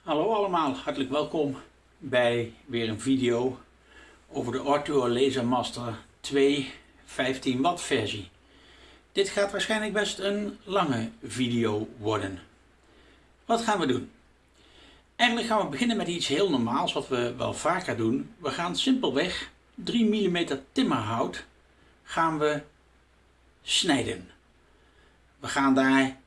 Hallo allemaal, hartelijk welkom bij weer een video over de Artuo Laser Master 2 15 watt versie. Dit gaat waarschijnlijk best een lange video worden. Wat gaan we doen? Eigenlijk gaan we beginnen met iets heel normaals wat we wel vaker doen. We gaan simpelweg 3 mm timmerhout gaan we snijden. We gaan daar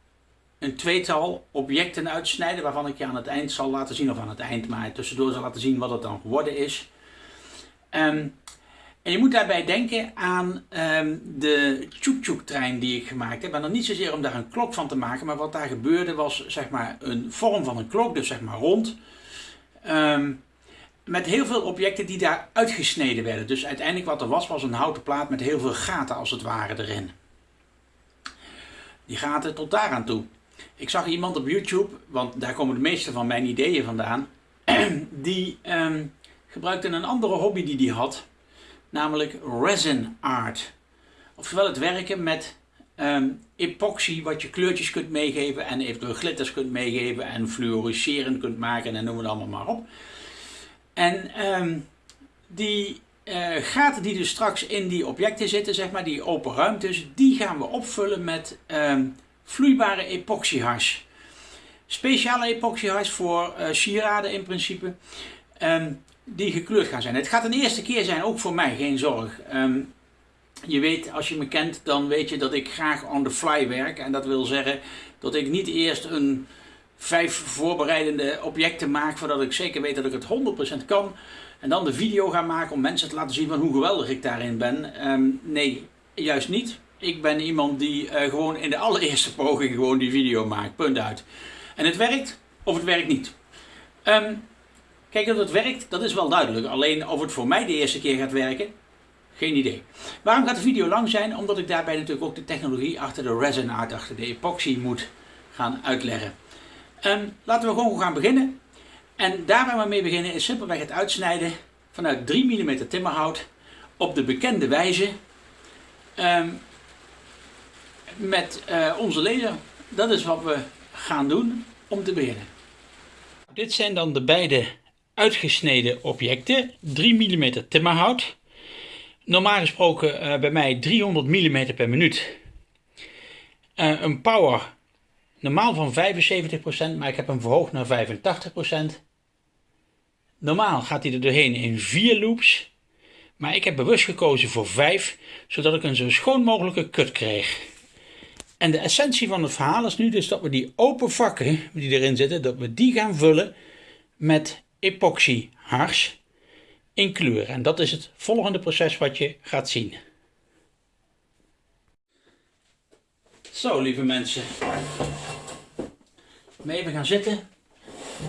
een tweetal objecten uitsnijden waarvan ik je aan het eind zal laten zien, of aan het eind, maar tussendoor zal laten zien wat het dan geworden is. Ehm, en je moet daarbij denken aan um, de tjoek trein die ik gemaakt heb. En dan niet zozeer om daar een klok van te maken, maar wat daar gebeurde was zeg maar een vorm van een klok, dus zeg maar rond. Ehm, met heel veel objecten die daar uitgesneden werden. Dus uiteindelijk wat er was, was een houten plaat met heel veel gaten als het ware erin. Die gaten tot daar aan toe. Ik zag iemand op YouTube, want daar komen de meeste van mijn ideeën vandaan, die um, gebruikte een andere hobby die hij had, namelijk resin art. Oftewel het werken met um, epoxy, wat je kleurtjes kunt meegeven en eventueel glitters kunt meegeven en fluoriserend kunt maken en noem het allemaal maar op. En um, die uh, gaten die dus straks in die objecten zitten, zeg maar, die open ruimtes, die gaan we opvullen met vloeibare epoxyhars. Speciale epoxyhars voor uh, sieraden in principe, um, die gekleurd gaan zijn. Het gaat een eerste keer zijn, ook voor mij, geen zorg. Um, je weet, als je me kent, dan weet je dat ik graag on the fly werk. En dat wil zeggen dat ik niet eerst een vijf voorbereidende objecten maak voordat ik zeker weet dat ik het 100% kan. En dan de video ga maken om mensen te laten zien van hoe geweldig ik daarin ben. Um, nee, juist niet. Ik ben iemand die uh, gewoon in de allereerste poging gewoon die video maakt. Punt uit. En het werkt of het werkt niet. Um, kijk, dat het werkt, dat is wel duidelijk. Alleen of het voor mij de eerste keer gaat werken, geen idee. Waarom gaat de video lang zijn? Omdat ik daarbij natuurlijk ook de technologie achter de resin art, achter de epoxy moet gaan uitleggen. Um, laten we gewoon gaan beginnen. En daar waar we mee beginnen is simpelweg het uitsnijden vanuit 3 mm timmerhout op de bekende wijze um, met uh, onze laser. Dat is wat we gaan doen om te beginnen. Dit zijn dan de beide uitgesneden objecten. 3 mm timmerhout. Normaal gesproken uh, bij mij 300 mm per minuut. Uh, een power Normaal van 75%, maar ik heb hem verhoogd naar 85%. Normaal gaat hij er doorheen in 4 loops. Maar ik heb bewust gekozen voor 5, zodat ik een zo schoon mogelijke cut krijg. En de essentie van het verhaal is nu dus dat we die open vakken die erin zitten, dat we die gaan vullen met epoxy hars in kleur. En dat is het volgende proces wat je gaat zien. Zo lieve mensen, even gaan zitten.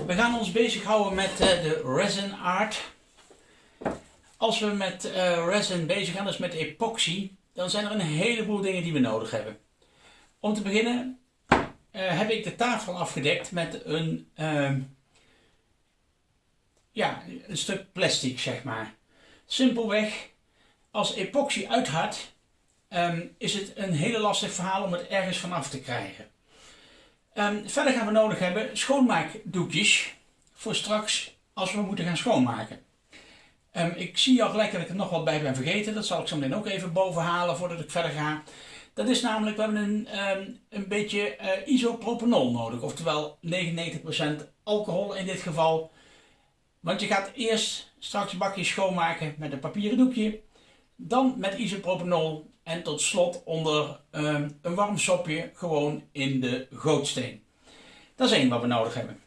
We gaan ons bezighouden met uh, de resin art. Als we met uh, resin bezig gaan, dus met epoxy, dan zijn er een heleboel dingen die we nodig hebben. Om te beginnen uh, heb ik de tafel afgedekt met een, ehm, ja, een stuk plastic, zeg maar. Simpelweg, als epoxy uithardt, um, is het een hele lastig verhaal om het ergens vanaf te krijgen. Um, verder gaan we nodig hebben schoonmaakdoekjes voor straks als we moeten gaan schoonmaken. Ik zie al gelijk dat ik er nog wat bij ben vergeten. Dat zal ik zo meteen ook even boven halen voordat ik verder ga. Dat is namelijk, we hebben een, um, een beetje uh, isopropanol nodig. Oftewel 99% alcohol in dit geval. Want je gaat eerst straks een bakje schoonmaken met een papieren doekje. Dan met isopropanol en tot slot onder ehm, een warm sopje gewoon in de gootsteen. Dat is één wat we nodig hebben.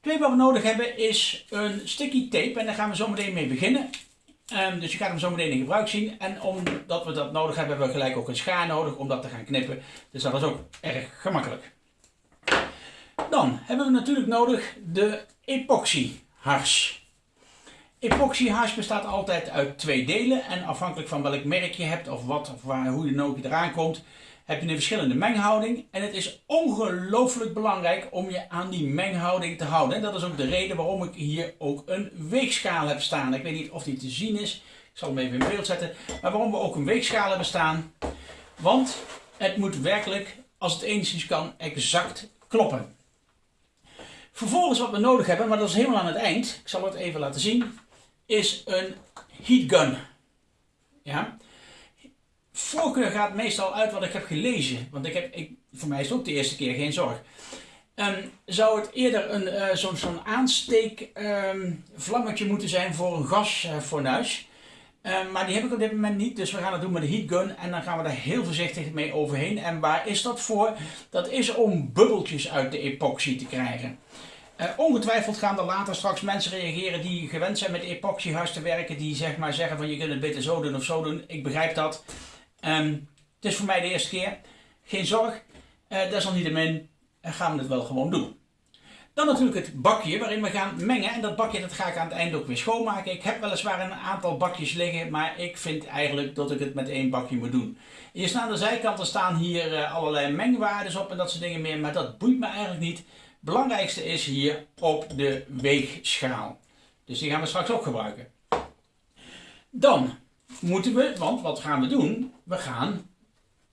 Twee wat we nodig hebben is een sticky tape en daar gaan we zo meteen mee beginnen. Um, dus je gaat hem zo meteen in gebruik zien. En omdat we dat nodig hebben, hebben we gelijk ook een schaar nodig om dat te gaan knippen. Dus dat is ook erg gemakkelijk. Dan hebben we natuurlijk nodig de epoxy hars. Epoxyhars bestaat altijd uit twee delen en afhankelijk van welk merk je hebt of, wat, of waar, hoe de ook eraan komt, heb je een verschillende menghouding. En het is ongelooflijk belangrijk om je aan die menghouding te houden. Dat is ook de reden waarom ik hier ook een weegschaal heb staan. Ik weet niet of die te zien is, ik zal hem even in beeld zetten. Maar waarom we ook een weegschaal hebben staan, want het moet werkelijk, als het enigszins kan, exact kloppen. Vervolgens wat we nodig hebben, maar dat is helemaal aan het eind, ik zal het even laten zien, is een heat gun. Ja. Voorkeur gaat meestal uit wat ik heb gelezen, want ik heb, ik, voor mij is het ook de eerste keer geen zorg. Um, zou het eerder een, uh, zo'n zo aansteekvlammetje um, moeten zijn voor een gasfornuis. Uh, maar die heb ik op dit moment niet, dus we gaan het doen met de heat gun en dan gaan we daar heel voorzichtig mee overheen. En waar is dat voor? Dat is om bubbeltjes uit de epoxy te krijgen. Uh, ongetwijfeld gaan er later straks mensen reageren die gewend zijn met epoxyhuis te werken, die zeg maar zeggen van je kunt het beter zo doen of zo doen. Ik begrijp dat. Um, het is voor mij de eerste keer. Geen zorg. Uh, desalniettemin gaan we het wel gewoon doen. Dan natuurlijk het bakje waarin we gaan mengen. En dat bakje dat ga ik aan het eind ook weer schoonmaken. Ik heb weliswaar een aantal bakjes liggen, maar ik vind eigenlijk dat ik het met één bakje moet doen. Hier staan aan de zijkanten staan hier uh, allerlei mengwaardes op en dat soort dingen meer, maar dat boeit me eigenlijk niet. Belangrijkste is hier op de weegschaal. Dus die gaan we straks ook gebruiken. Dan moeten we, want wat gaan we doen? We gaan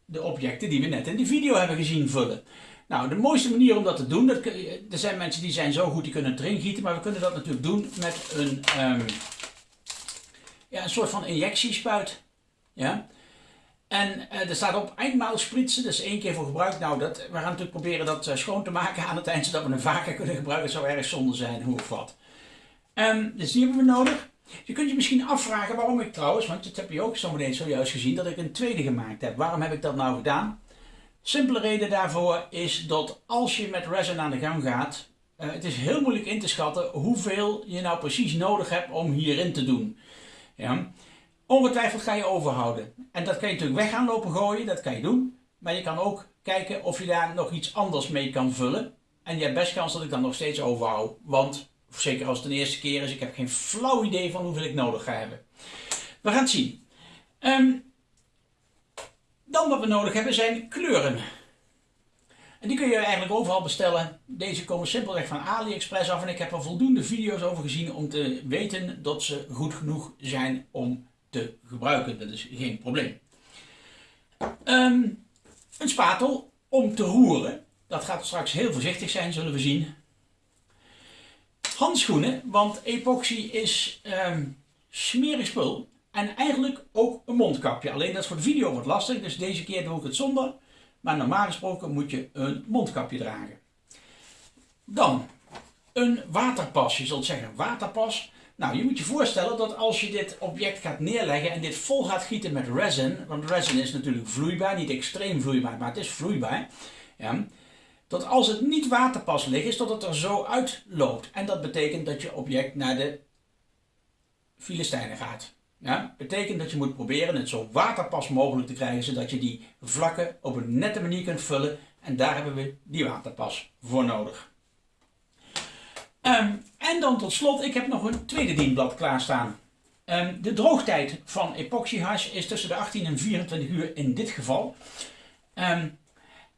de objecten die we net in de video hebben gezien vullen. Nou, de mooiste manier om dat te doen, dat, er zijn mensen die zijn zo goed, die kunnen het erin gieten, maar we kunnen dat natuurlijk doen met een, um, ja, een soort van injectiespuit. Ja? En uh, er staat op eindmaal spritsen, dus één keer voor gebruik. Nou, dat, we gaan natuurlijk proberen dat uh, schoon te maken aan het eind, zodat we hem vaker kunnen gebruiken. Het zou erg zonde zijn, hoe of wat. Um, dus die hebben we nodig. Je kunt je misschien afvragen waarom ik trouwens, want dat heb je ook zo meteen zojuist gezien, dat ik een tweede gemaakt heb. Waarom heb ik dat nou gedaan? Simpele reden daarvoor is dat als je met resin aan de gang gaat, uh, het is heel moeilijk in te schatten hoeveel je nou precies nodig hebt om hierin te doen. Ja. Ongetwijfeld ga je overhouden. En dat kan je natuurlijk weg gaan lopen gooien, dat kan je doen. Maar je kan ook kijken of je daar nog iets anders mee kan vullen. En je hebt best kans dat ik dan nog steeds overhoud. Want, zeker als het de eerste keer is, ik heb geen flauw idee van hoeveel ik nodig ga hebben. We gaan het zien. Um, dan wat we nodig hebben zijn kleuren. En die kun je eigenlijk overal bestellen. Deze komen simpelweg van AliExpress af en ik heb er voldoende video's over gezien om te weten dat ze goed genoeg zijn om te gebruiken. Dat is geen probleem. Um, een spatel om te roeren. Dat gaat straks heel voorzichtig zijn, zullen we zien. Handschoenen, want epoxy is um, smerig spul. En eigenlijk ook een mondkapje. Alleen dat is voor de video wat lastig, dus deze keer doe ik het zonder. Maar normaal gesproken moet je een mondkapje dragen. Dan een waterpas. Je zult zeggen waterpas. Nou, je moet je voorstellen dat als je dit object gaat neerleggen en dit vol gaat gieten met resin, want resin is natuurlijk vloeibaar, niet extreem vloeibaar, maar het is vloeibaar. Ja, dat als het niet waterpas ligt, is dat het er zo uitloopt. En dat betekent dat je object naar de Filistijnen gaat. Ja, betekent dat je moet proberen het zo waterpas mogelijk te krijgen, zodat je die vlakken op een nette manier kunt vullen. En daar hebben we die waterpas voor nodig. Um, en dan tot slot, ik heb nog een tweede dienblad klaarstaan. Um, de droogtijd van epoxyhash is tussen de 18 en 24 uur in dit geval. Um,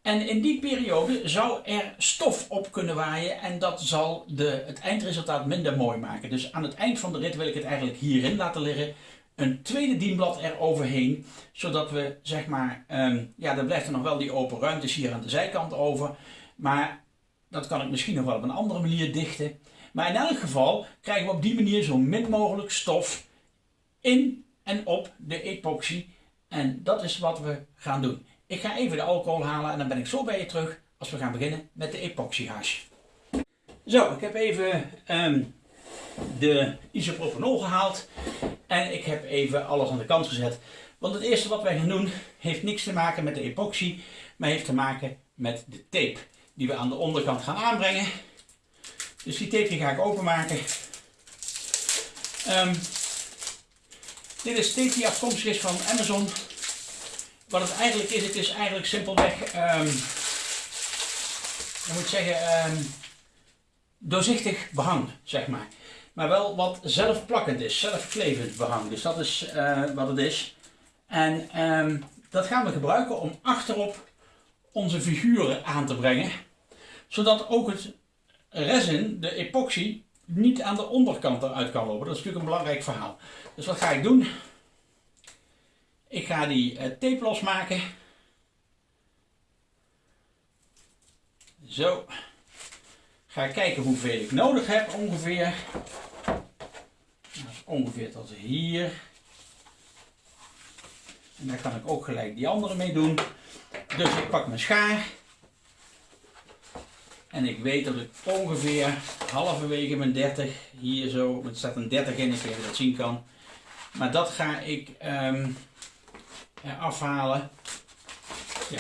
en in die periode zou er stof op kunnen waaien en dat zal de, het eindresultaat minder mooi maken. Dus aan het eind van de rit wil ik het eigenlijk hierin laten liggen. Een tweede dienblad eroverheen, zodat we zeg maar, um, ja dan blijft er nog wel die open ruimtes hier aan de zijkant over. Maar dat kan ik misschien nog wel op een andere manier dichten. Maar in elk geval krijgen we op die manier zo min mogelijk stof in en op de epoxy. En dat is wat we gaan doen. Ik ga even de alcohol halen en dan ben ik zo bij je terug als we gaan beginnen met de epoxy hash. Zo, ik heb even um, de isopropanol gehaald en ik heb even alles aan de kant gezet. Want het eerste wat wij gaan doen heeft niks te maken met de epoxy, maar heeft te maken met de tape die we aan de onderkant gaan aanbrengen. Dus die tape ga ik openmaken. Um, dit is tape die afkomstig is van Amazon. Wat het eigenlijk is, het is eigenlijk simpelweg, ik moet zeggen, um, doorzichtig behang, zeg maar. Maar wel wat zelfplakkend is, zelfklevend behang. Dus dat is uh, wat het is. En um, dat gaan we gebruiken om achterop onze figuren aan te brengen. Zodat ook het resin, de epoxy, niet aan de onderkant eruit kan lopen. Dat is natuurlijk een belangrijk verhaal. Dus wat ga ik doen? Ik ga die uh, tape losmaken. Zo. ga kijken hoeveel ik nodig heb ongeveer. Dat is ongeveer tot hier. En daar kan ik ook gelijk die andere mee doen. Dus ik pak mijn schaar. En ik weet dat ik ongeveer halverwege mijn 30 hier zo, het staat een 30 in, ik weet dat zien kan. Maar dat ga ik um, afhalen. Ja.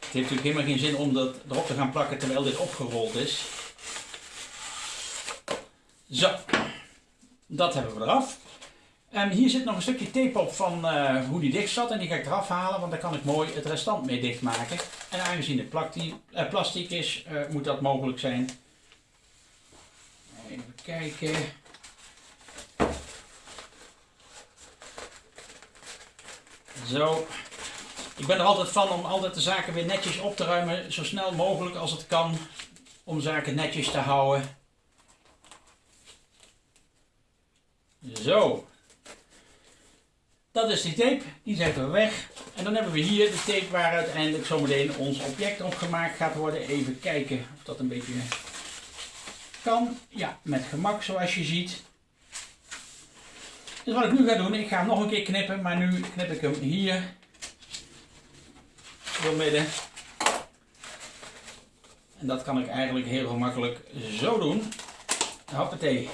Het heeft natuurlijk helemaal geen zin om dat erop te gaan plakken terwijl dit opgerold is. Zo, dat hebben we eraf. En hier zit nog een stukje tape op van uh, hoe die dicht zat. En die ga ik eraf halen, want daar kan ik mooi het restant mee dichtmaken. En aangezien het uh, plastic is, moet dat mogelijk zijn. Even kijken. Zo. Ik ben er altijd van om altijd de zaken weer netjes op te ruimen. Zo snel mogelijk als het kan. Om zaken netjes te houden. Zo. Dat is die tape, die zetten we weg. En dan hebben we hier de tape waar uiteindelijk zometeen ons object op gemaakt gaat worden. Even kijken of dat een beetje kan. Ja, met gemak zoals je ziet. Dus wat ik nu ga doen, ik ga hem nog een keer knippen, maar nu knip ik hem hier door midden. En dat kan ik eigenlijk heel gemakkelijk zo doen. Hoppatee.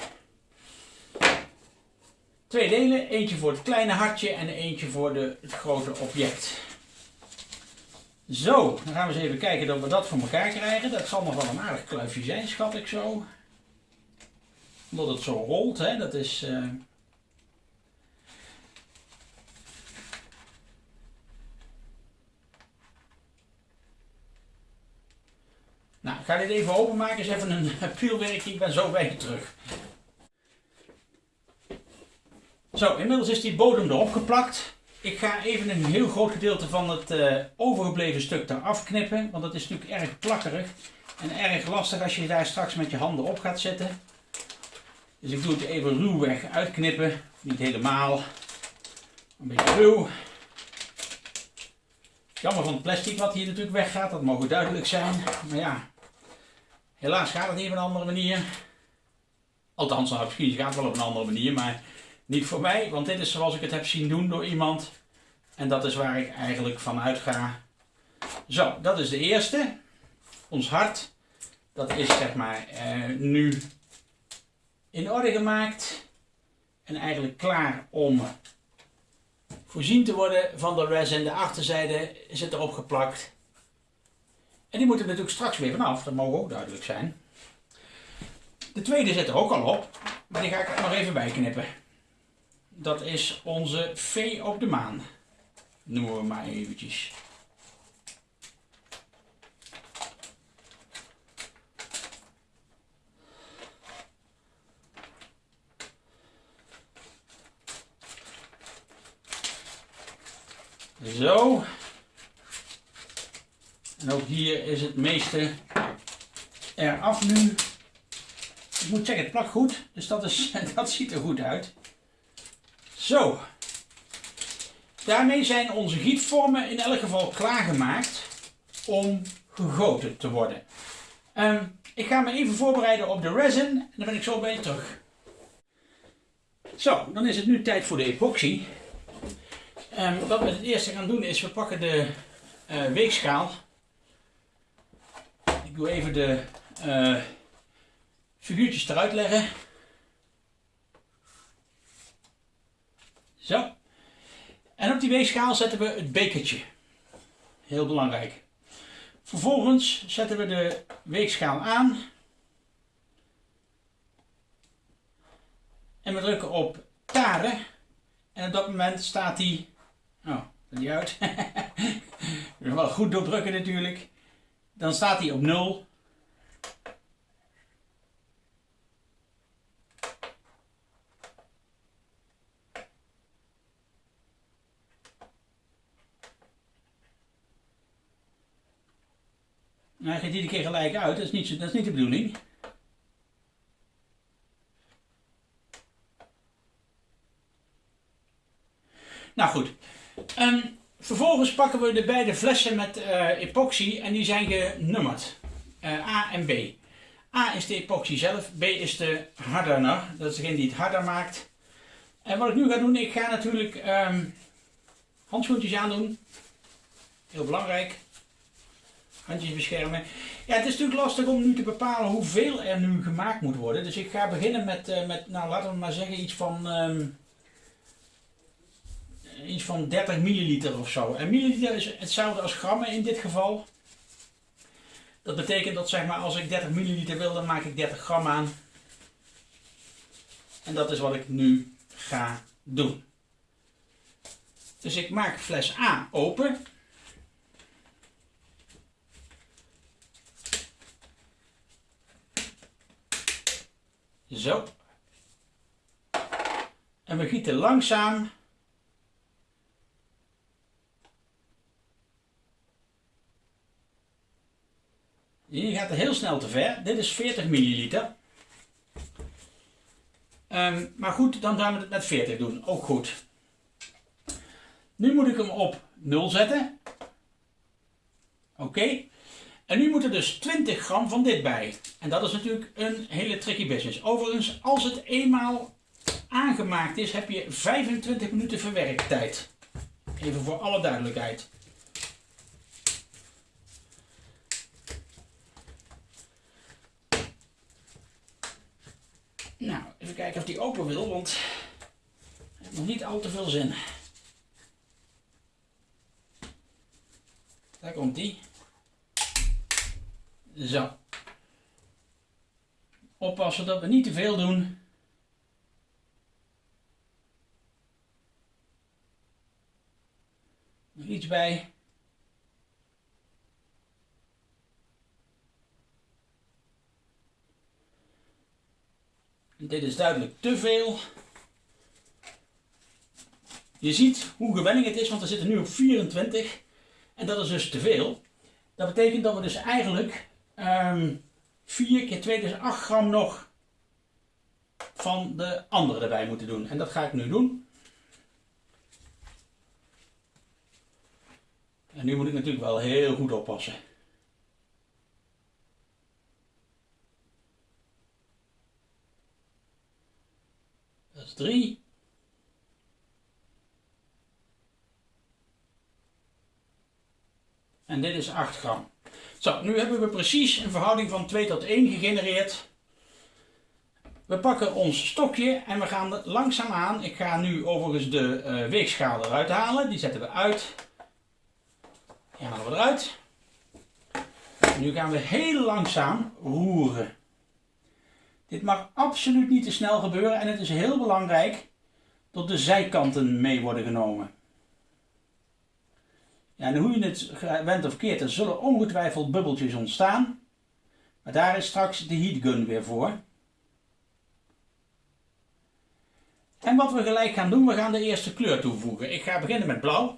Twee delen, eentje voor het kleine hartje en eentje voor de, het grote object. Zo, dan gaan we eens even kijken dat we dat voor elkaar krijgen. Dat zal nog wel een aardig kluifje zijn, schat ik zo. Omdat het zo rolt, hè, dat is... Uh... Nou, ik ga dit even openmaken, eens even een pielwerkje, ik ben zo bij je terug. Zo, inmiddels is die bodem erop geplakt. Ik ga even een heel groot gedeelte van het uh, overgebleven stuk eraf knippen. Want dat is natuurlijk erg plakkerig. En erg lastig als je daar straks met je handen op gaat zetten. Dus ik doe het even ruwweg uitknippen. Niet helemaal. Een beetje ruw. Jammer van het plastic wat hier natuurlijk weggaat. Dat mogen duidelijk zijn. Maar ja, helaas gaat het niet op een andere manier. Althans, nou, misschien gaat het wel op een andere manier. Maar niet voor mij, want dit is zoals ik het heb zien doen door iemand. En dat is waar ik eigenlijk van uitga. Zo, dat is de eerste. Ons hart. Dat is zeg maar eh, nu in orde gemaakt. En eigenlijk klaar om voorzien te worden van de resin. De achterzijde zit erop geplakt. En die moeten natuurlijk straks weer vanaf. Dat mogen ook duidelijk zijn. De tweede zit er ook al op. Maar die ga ik nog even bij knippen dat is onze V op de maan. Noemen we maar eventjes. Zo. En ook hier is het meeste eraf nu. Ik moet zeggen, het plakt goed. Dus dat, is, dat ziet er goed uit. Zo. Daarmee zijn onze gietvormen in elk geval klaargemaakt om gegoten te worden. Ehm, ik ga me even voorbereiden op de resin en dan ben ik zo bij je terug. Zo, dan is het nu tijd voor de epoxy. Um, wat we het eerste gaan doen is, we pakken de uh, weegschaal. Ik doe even de uh, figuurtjes eruit leggen. Zo. En op die weegschaal zetten we het bekertje. Heel belangrijk. Vervolgens zetten we de weegschaal aan. En we drukken op taren. En op dat moment staat die... Oh, dat niet uit. wel goed doordrukken natuurlijk. Dan staat hij op 0. Nou, hij gaat iedere keer gelijk uit, dat is niet, dat is niet de bedoeling. Nou goed, um, Vervolgens pakken we de beide flessen met uh, epoxy en die zijn genummerd. Uh, A en B. A is de epoxy zelf, B is de hardener. Dat is degene die het harder maakt. En wat ik nu ga doen, ik ga natuurlijk um, handschoentjes aandoen. Heel belangrijk. Handjes beschermen. Ja, het is natuurlijk lastig om nu te bepalen hoeveel er nu gemaakt moet worden. Dus ik ga beginnen met, uh, met nou laten we maar zeggen, iets van... Um, iets van 30 milliliter of zo. En milliliter is hetzelfde als grammen in dit geval. Dat betekent dat zeg maar als ik 30 milliliter wil, dan maak ik 30 gram aan. En dat is wat ik nu ga doen. Dus ik maak fles A open. Zo. En we gieten langzaam Hier gaat het heel snel te ver. Dit is 40 milliliter. Ehm, maar goed, dan gaan we het met 40 doen. Ook goed. Nu moet ik hem op 0 zetten. Oké. En nu moet er dus 20 gram van dit bij. En dat is natuurlijk een hele tricky business. Overigens, als het eenmaal aangemaakt is, heb je 25 minuten verwerktijd. Even voor alle duidelijkheid. Nou, even kijken of die open wil, want het heeft nog niet al te veel zin. Daar komt die. Zo. Oppassen dat we niet te veel doen. Nog iets bij. Dit is duidelijk te veel. Je ziet hoe gewenning het is, want we zitten nu op 24. En dat is dus te veel. Dat betekent dat we dus eigenlijk um, ehm, 4 keer 2, dus 8 gram nog van de andere erbij moeten doen. En dat ga ik nu doen. En nu moet ik natuurlijk wel heel goed oppassen. 3. En dit is 8 gram. Zo, nu hebben we precies een verhouding van 2 tot 1 gegenereerd. We pakken ons stokje en we gaan langzaam aan. Ik ga nu overigens de uh, weegschaal eruit halen. Die zetten we uit. Die halen we eruit. nu gaan we heel langzaam roeren. Dit mag absoluut niet te snel gebeuren en het is heel belangrijk dat de zijkanten mee worden genomen. Ja, en hoe je het went of keert, er zullen ongetwijfeld bubbeltjes ontstaan. Maar daar is straks de heatgun weer voor. En wat we gelijk gaan doen, we gaan de eerste kleur toevoegen. Ik ga beginnen met blauw.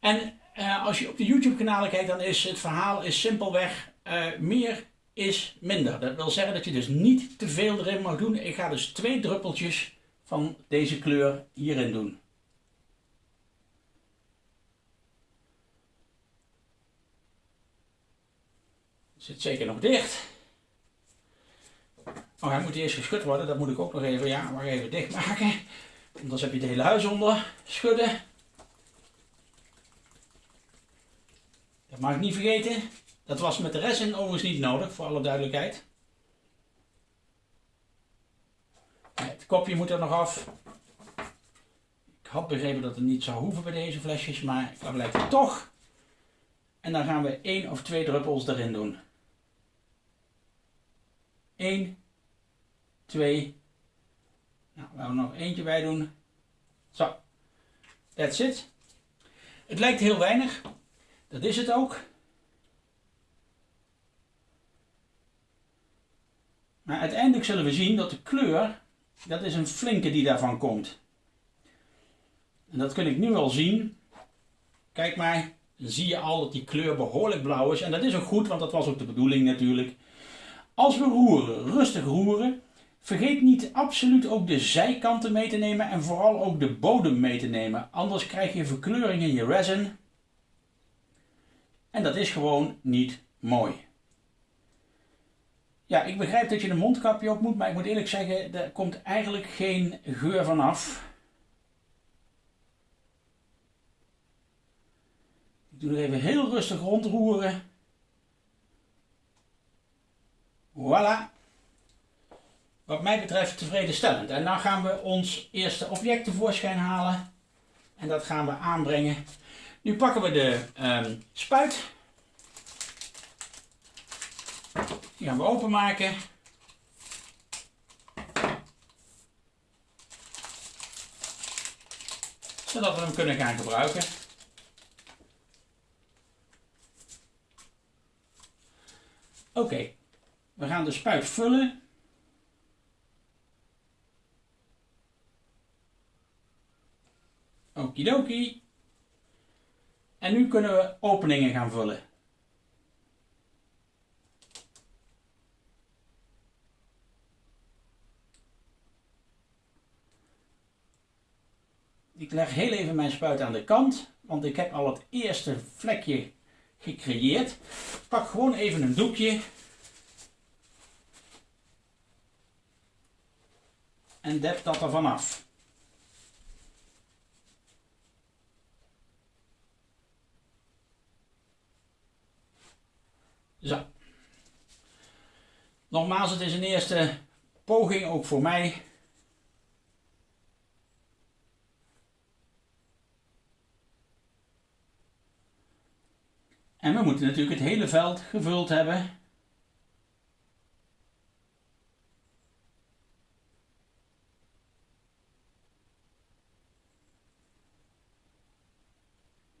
En uh, als je op de YouTube kanalen kijkt, dan is het verhaal is simpelweg uh, meer is minder. Dat wil zeggen dat je dus niet te veel erin mag doen. Ik ga dus twee druppeltjes van deze kleur hierin doen. Zit zeker nog dicht. Oh, hij moet eerst geschud worden. Dat moet ik ook nog even, ja, maar even dicht maken. Anders heb je het hele huis onder. Schudden. Dat mag ik niet vergeten. Dat was met de resin overigens niet nodig, voor alle duidelijkheid. Het kopje moet er nog af. Ik had begrepen dat het niet zou hoeven bij deze flesjes, maar dat blijkt het toch. En dan gaan we één of twee druppels erin doen. 1, 2. Nou, we gaan er nog eentje bij doen. Zo. That's it. Het lijkt heel weinig. Dat is het ook. Maar uiteindelijk zullen we zien dat de kleur, dat is een flinke die daarvan komt. En dat kun ik nu al zien. Kijk maar, dan zie je al dat die kleur behoorlijk blauw is. En dat is ook goed, want dat was ook de bedoeling natuurlijk. Als we roeren, rustig roeren, Vergeet niet absoluut ook de zijkanten mee te nemen en vooral ook de bodem mee te nemen. Anders krijg je verkleuring in je resin. En dat is gewoon niet mooi. Ja, ik begrijp dat je een mondkapje op moet, maar ik moet eerlijk zeggen, er komt eigenlijk geen geur vanaf. Ik doe er even heel rustig rondroeren. Voilà. Wat mij betreft tevredenstellend. En dan gaan we ons eerste object tevoorschijn halen. En dat gaan we aanbrengen. Nu pakken we de um, spuit. Die gaan we openmaken. Zodat we hem kunnen gaan gebruiken. Oké, we gaan de spuit vullen. Okidoki. En nu kunnen we openingen gaan vullen. Ik leg heel even mijn spuit aan de kant, want ik heb al het eerste vlekje gecreëerd. Pak gewoon even een doekje. En dep dat er vanaf. Zo. Nogmaals, het is een eerste poging ook voor mij. En we moeten natuurlijk het hele veld gevuld hebben.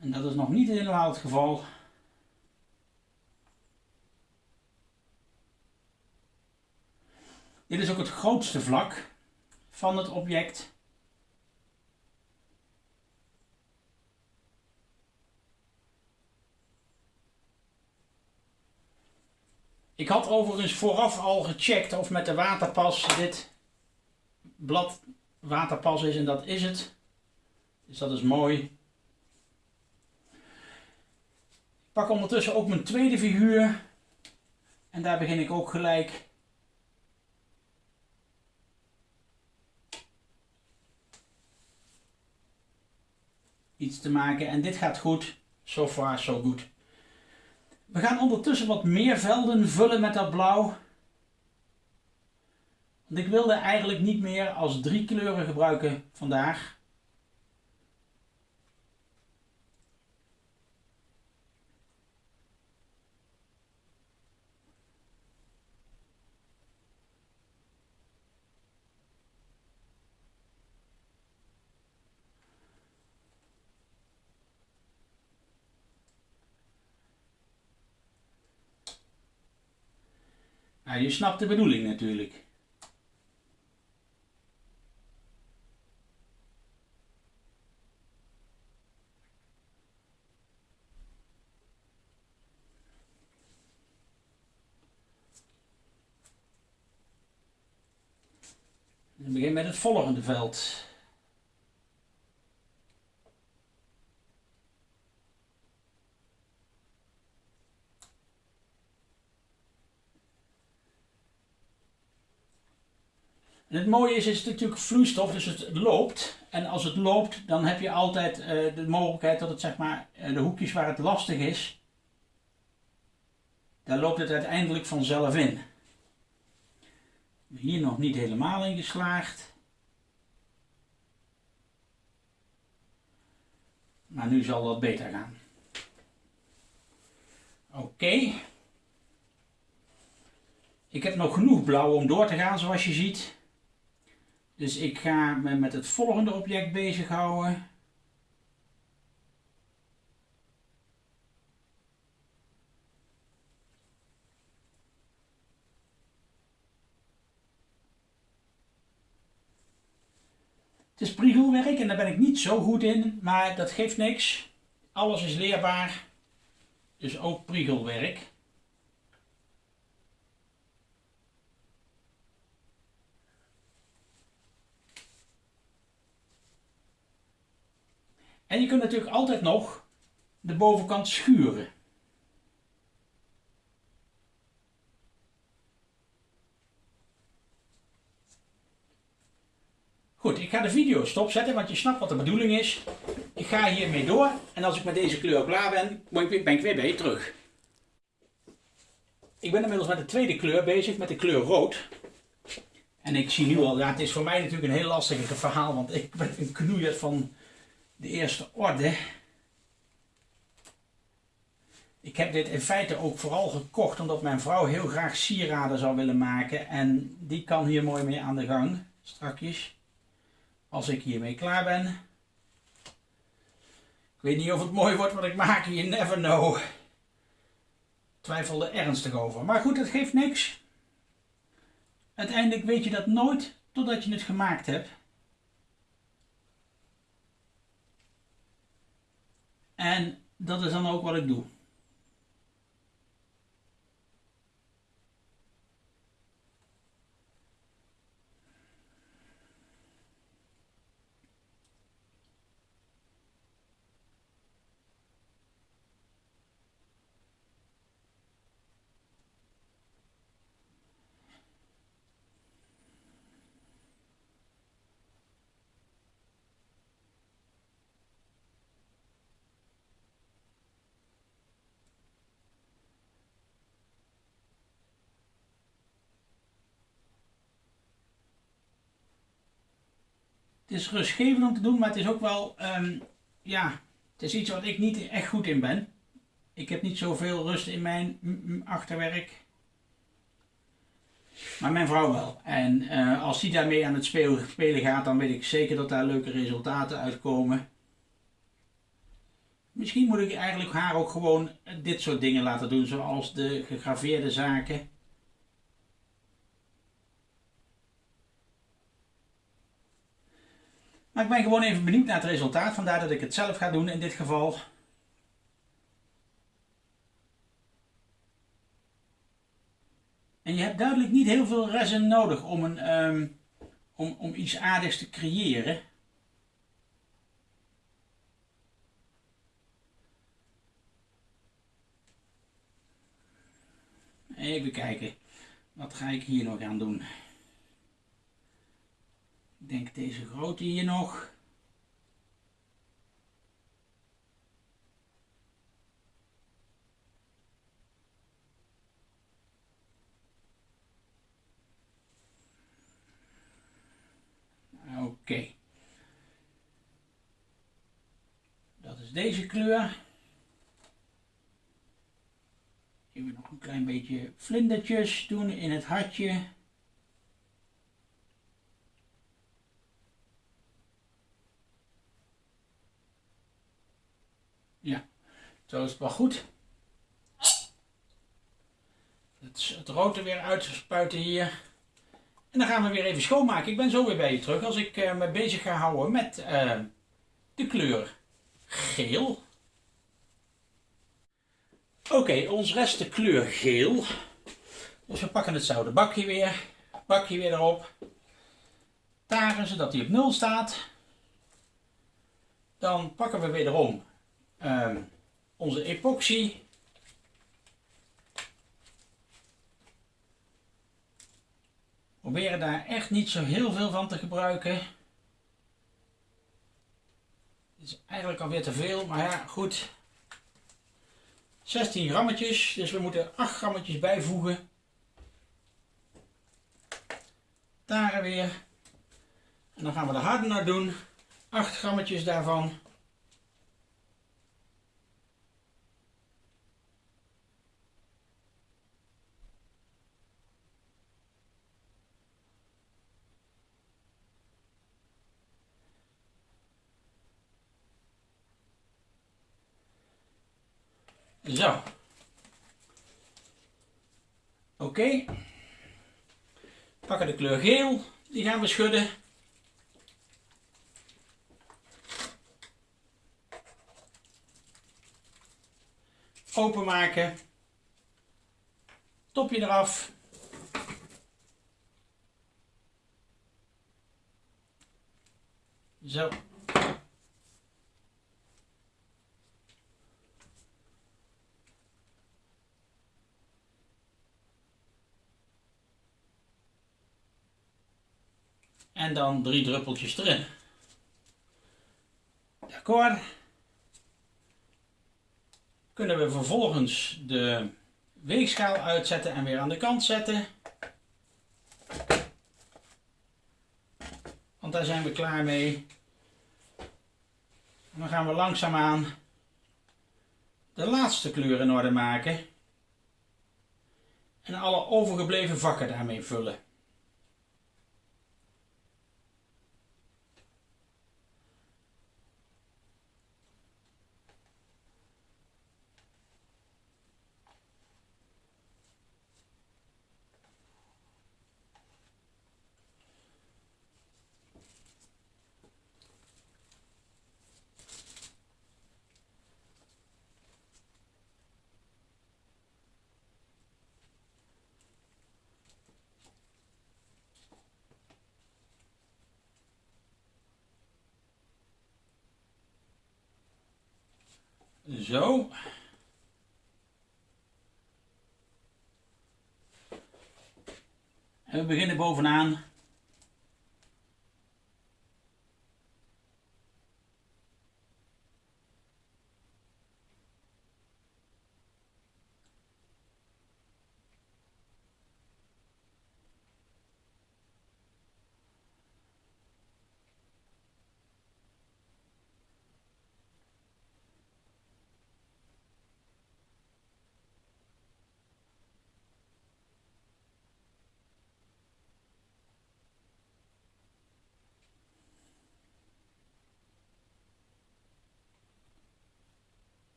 En dat is nog niet helemaal het geval. Dit is ook het grootste vlak van het object. Ik had overigens vooraf al gecheckt of met de waterpas dit blad waterpas is en dat is het. Dus dat is mooi. Ik pak ondertussen ook mijn tweede figuur. En daar begin ik ook gelijk iets te maken. En dit gaat goed. So far, so good. We gaan ondertussen wat meer velden vullen met dat blauw. Want ik wilde eigenlijk niet meer als drie kleuren gebruiken vandaag. Je snapt de bedoeling natuurlijk. We beginnen met het volgende veld. Het mooie is, het is natuurlijk vloeistof, dus het loopt. En als het loopt, dan heb je altijd uh, de mogelijkheid dat het zeg maar, uh, de hoekjes waar het lastig is, daar loopt het uiteindelijk vanzelf in. Hier nog niet helemaal in geslaagd. Maar nu zal dat beter gaan. Oké. Ik heb nog genoeg blauw om door te gaan zoals je ziet. Dus ik ga me met het volgende object bezighouden. Het is priegelwerk en daar ben ik niet zo goed in, maar dat geeft niks. Alles is leerbaar, dus ook priegelwerk. En je kunt natuurlijk altijd nog de bovenkant schuren. Goed, ik ga de video stopzetten, want je snapt wat de bedoeling is. Ik ga hiermee door en als ik met deze kleur klaar ben, ben ik weer bij je terug. Ik ben inmiddels met de tweede kleur bezig, met de kleur rood. En ik zie nu al, ja, het is voor mij natuurlijk een heel lastig verhaal, want ik ben een knoeier van de eerste orde. Ik heb dit in feite ook vooral gekocht omdat mijn vrouw heel graag sieraden zou willen maken. En die kan hier mooi mee aan de gang, strakjes. Als ik hiermee klaar ben. Ik weet niet of het mooi wordt wat ik maak, you never know. Twijfel er ernstig over. Maar goed, dat geeft niks. Uiteindelijk weet je dat nooit totdat je het gemaakt hebt. En dat is dan ook wat ik doe. Het is rustgevend om te doen, maar het is ook wel, um, ja, het is iets wat ik niet echt goed in ben. Ik heb niet zoveel rust in mijn achterwerk. Maar mijn vrouw wel. En uh, als die daarmee aan het spelen gaat, dan weet ik zeker dat daar leuke resultaten uitkomen. Misschien moet ik eigenlijk haar ook gewoon dit soort dingen laten doen, zoals de gegraveerde zaken. Maar ik ben gewoon even benieuwd naar het resultaat, vandaar dat ik het zelf ga doen in dit geval. En je hebt duidelijk niet heel veel resin nodig om, een, ehm, om, om iets aardigs te creëren. Even kijken, wat ga ik hier nog aan doen? Ik denk deze grote hier nog. Oké. Dat is deze kleur. Even nog een klein beetje vlindertjes doen in het hartje. Ja, zo is het wel goed. Het, het rood er weer uitspuiten hier. En dan gaan we weer even schoonmaken. Ik ben zo weer bij je terug als ik uh, me bezig ga houden met uh, de kleur geel. Oké, ons rest de kleur geel. Dus we pakken het zouden bakje weer. Bakje weer erop. Taren zodat hij op 0 staat. Dan pakken we wederom uh, onze epoxy. Proberen daar echt niet zo heel veel van te gebruiken. Dit is eigenlijk alweer te veel, maar ja, goed. 16 grammetjes, dus we moeten 8 grammetjes bijvoegen. Daar weer. En dan gaan we de hardener doen. 8 grammetjes daarvan. Zo. Oké. Okay. Pakken de kleur geel. Die gaan we schudden. Openmaken. Topje eraf. Zo. En dan drie druppeltjes erin. D'accord. Kunnen we vervolgens de weegschaal uitzetten en weer aan de kant zetten. Want daar zijn we klaar mee. dan gaan we langzaamaan de laatste kleur in orde maken. En alle overgebleven vakken daarmee vullen. Zo. En we beginnen bovenaan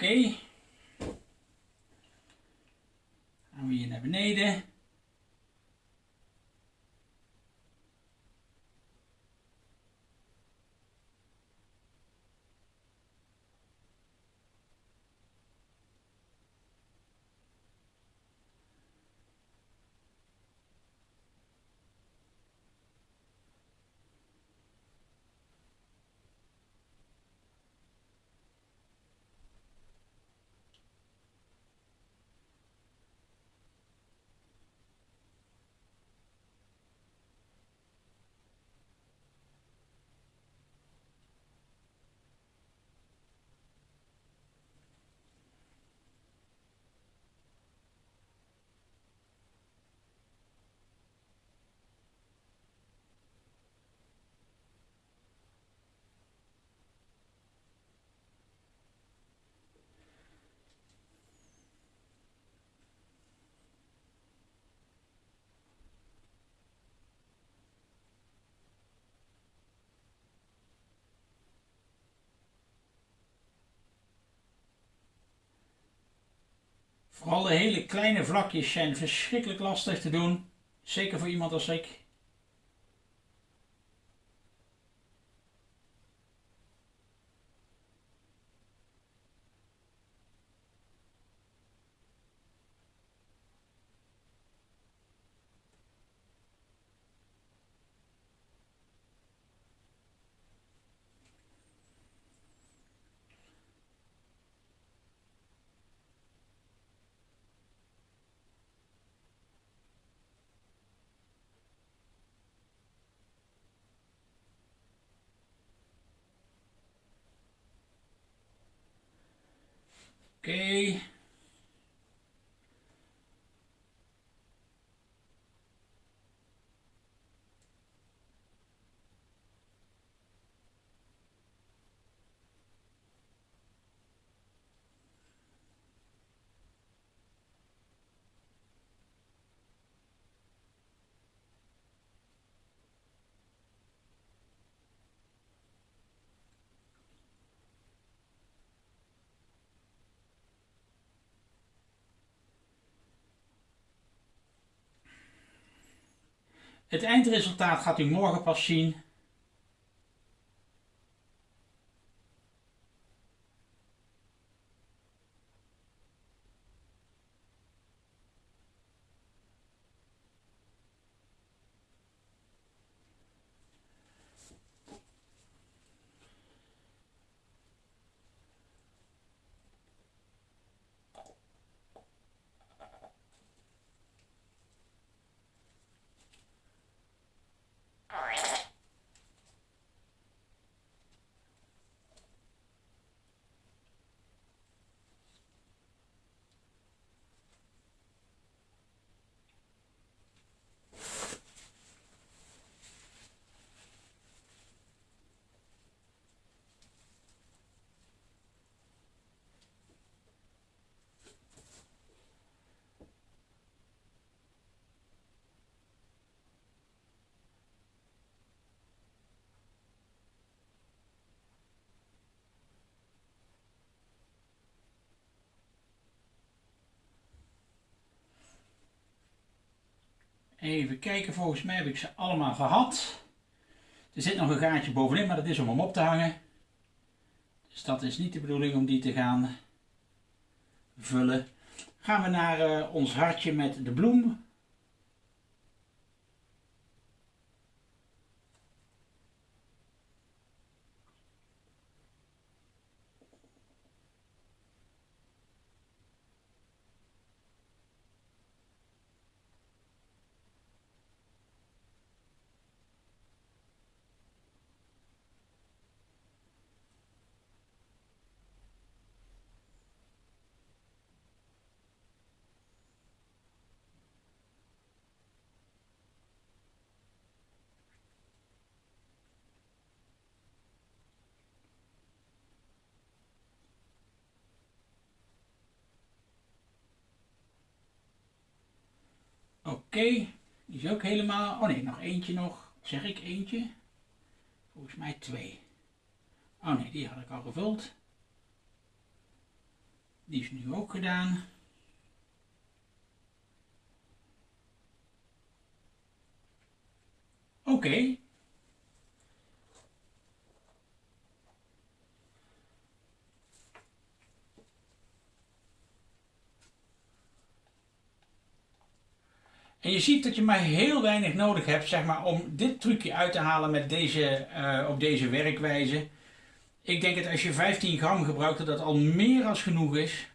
Oké. Gaan we hier naar beneden. Vooral de hele kleine vlakjes zijn verschrikkelijk lastig te doen. Zeker voor iemand als ik. Oké. Het eindresultaat gaat u morgen pas zien. Even kijken, volgens mij heb ik ze allemaal gehad. Er zit nog een gaatje bovenin, maar dat is om hem op te hangen. Dus dat is niet de bedoeling om die te gaan vullen. Gaan we naar uh, ons hartje met de bloem. Oké, die is ook helemaal... Oh nee, nog eentje nog. Zeg ik eentje? Volgens mij twee. Oh nee, die had ik al gevuld. Die is nu ook gedaan. Oké, En je ziet dat je maar heel weinig nodig hebt zeg maar, om dit trucje uit te halen met deze, uh, op deze werkwijze. Ik denk dat als je 15 gram gebruikt dat dat al meer als genoeg is.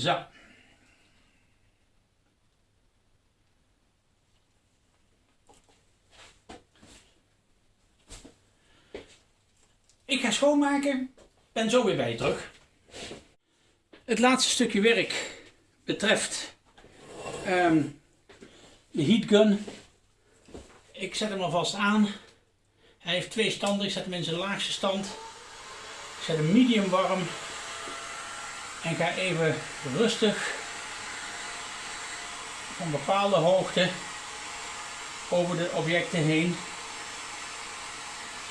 Zo. Ik ga schoonmaken. Ben zo weer bij je terug. Het laatste stukje werk betreft um, de heatgun. Ik zet hem alvast aan. Hij heeft twee standen. Ik zet hem in zijn laagste stand. Ik zet hem medium warm. En ga even rustig van bepaalde hoogte over de objecten heen.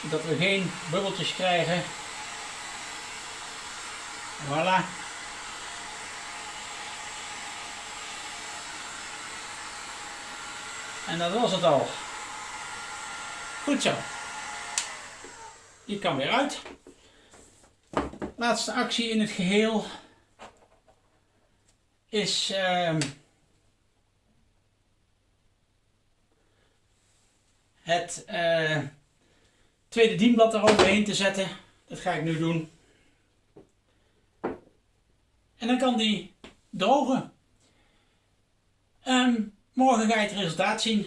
Zodat we geen bubbeltjes krijgen. Voilà. En dat was het al. Goed zo. Die kan weer uit. Laatste actie in het geheel is uh, het uh, tweede dienblad eroverheen te zetten. Dat ga ik nu doen. En dan kan die drogen. Um, morgen ga je het resultaat zien.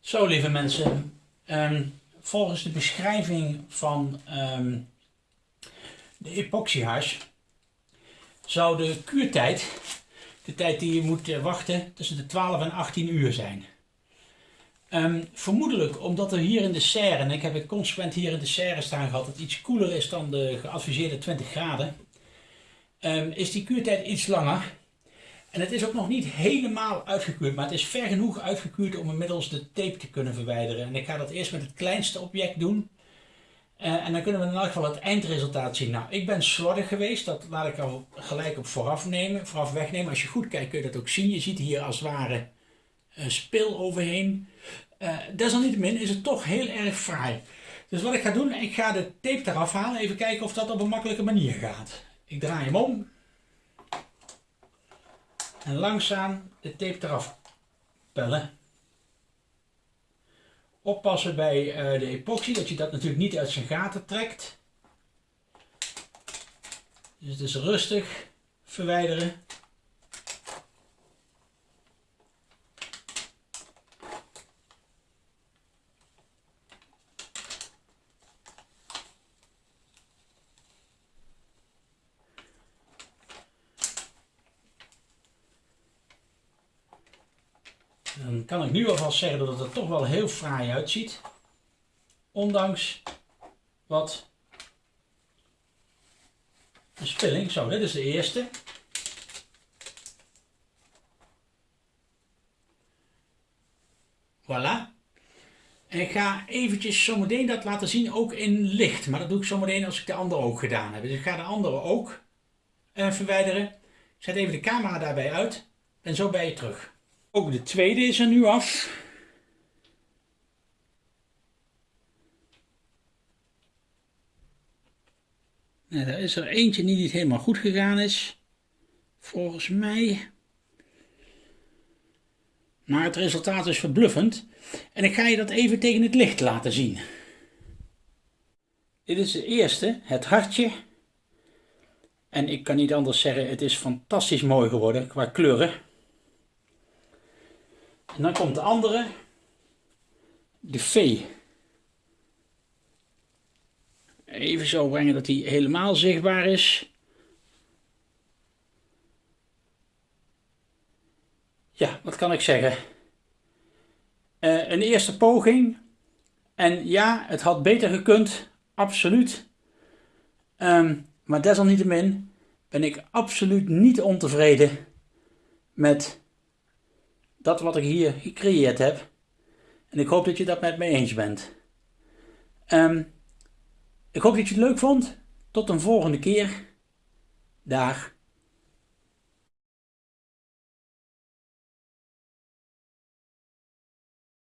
Zo lieve mensen. Um, volgens de beschrijving van um, de epoxyhash zou de kuurtijd, de tijd die je moet eh, wachten, tussen de 12 en 18 uur zijn. Um, vermoedelijk omdat er hier in de serre, en ik heb het consequent hier in de serre staan gehad, dat het iets koeler is dan de geadviseerde 20 graden, um, is die kuurtijd iets langer. En het is ook nog niet helemaal uitgekuurd, maar het is ver genoeg uitgekuurd om inmiddels de tape te kunnen verwijderen. En ik ga dat eerst met het kleinste object doen. Uh, en dan kunnen we in elk geval het eindresultaat zien. Nou, ik ben slordig geweest, dat laat ik al gelijk op vooraf, nemen, vooraf wegnemen. Als je goed kijkt kun je dat ook zien. Je ziet hier als het ware een spil overheen. Uh, desalniettemin is het toch heel erg fraai. Dus wat ik ga doen, ik ga de tape eraf halen. Even kijken of dat op een makkelijke manier gaat. Ik draai hem om. En langzaam de tape eraf pellen oppassen bij uh, de epoxy, dat je dat natuurlijk niet uit zijn gaten trekt. Dus het is rustig verwijderen. dan kan ik nu alvast zeggen dat het er toch wel heel fraai uitziet. Ondanks wat een spilling. Zo, dit is de eerste. Voilà. En ik ga eventjes zometeen dat laten zien, ook in licht. Maar dat doe ik zometeen als ik de andere ook gedaan heb. Dus ik ga de andere ook uh, verwijderen. Ik zet even de camera daarbij uit. En zo ben je terug. Ook de tweede is er nu af. Nou, er is er eentje die niet helemaal goed gegaan is. Volgens mij. Maar het resultaat is verbluffend. En ik ga je dat even tegen het licht laten zien. Dit is de eerste, het hartje. En ik kan niet anders zeggen, het is fantastisch mooi geworden qua kleuren. En dan komt de andere, de V. Even zo brengen dat hij helemaal zichtbaar is. Ja, wat kan ik zeggen? Uh, een eerste poging. En ja, het had beter gekund. Absoluut. Um, maar desalniettemin ben ik absoluut niet ontevreden met dat wat ik hier gecreëerd heb. En ik hoop dat je dat met me eens bent. Um, ik hoop dat je het leuk vond. Tot een volgende keer. Dag.